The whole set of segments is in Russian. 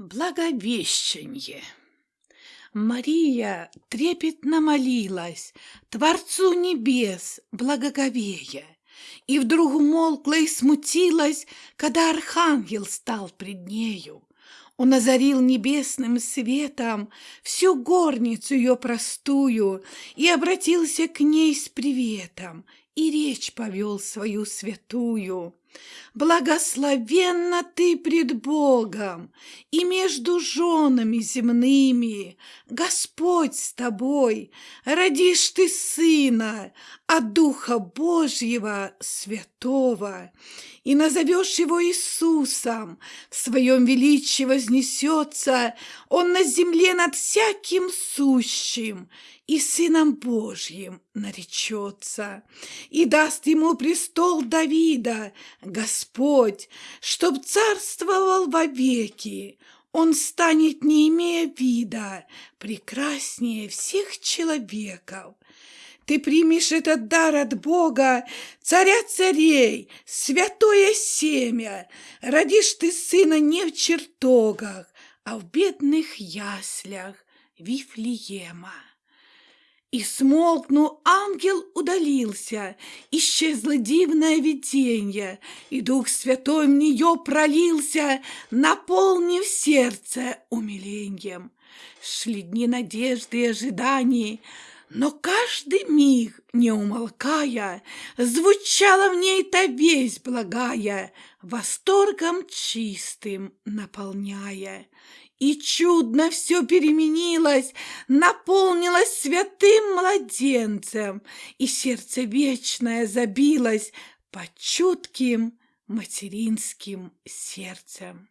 Благовещенье. Мария трепетно молилась Творцу небес благоговея, И вдруг умолкла и смутилась, Когда архангел стал пред нею. Он озарил небесным светом Всю горницу ее простую И обратился к ней с приветом, И речь повел свою святую. Благословенна ты пред Богом и между женами земными. Господь с тобой, родишь ты сына от Духа Божьего Святого, и назовешь его Иисусом. В своем величии вознесется он на земле над всяким сущим, и Сыном Божьим наречется, и даст ему престол Давида, Господь, чтоб царствовал вовеки. Он станет, не имея вида, прекраснее всех человеков. Ты примешь этот дар от Бога, царя царей, святое семя. Родишь ты сына не в чертогах, а в бедных яслях Вифлеема. И смолкнул ангел удалился, Исчезло дивное виденье, И Дух Святой в нее пролился, Наполнив сердце умилением. Шли дни надежды и ожиданий, но каждый миг, не умолкая, Звучала в ней та весть благая, Восторгом чистым наполняя. И чудно все переменилось, наполнилось святым младенцем, и сердце вечное забилось под чутким материнским сердцем.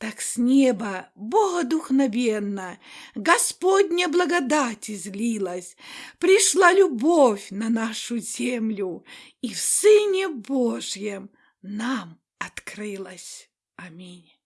Так с неба богодухновенно Господня благодать излилась, Пришла любовь на нашу землю, И в Сыне Божьем нам открылась. Аминь.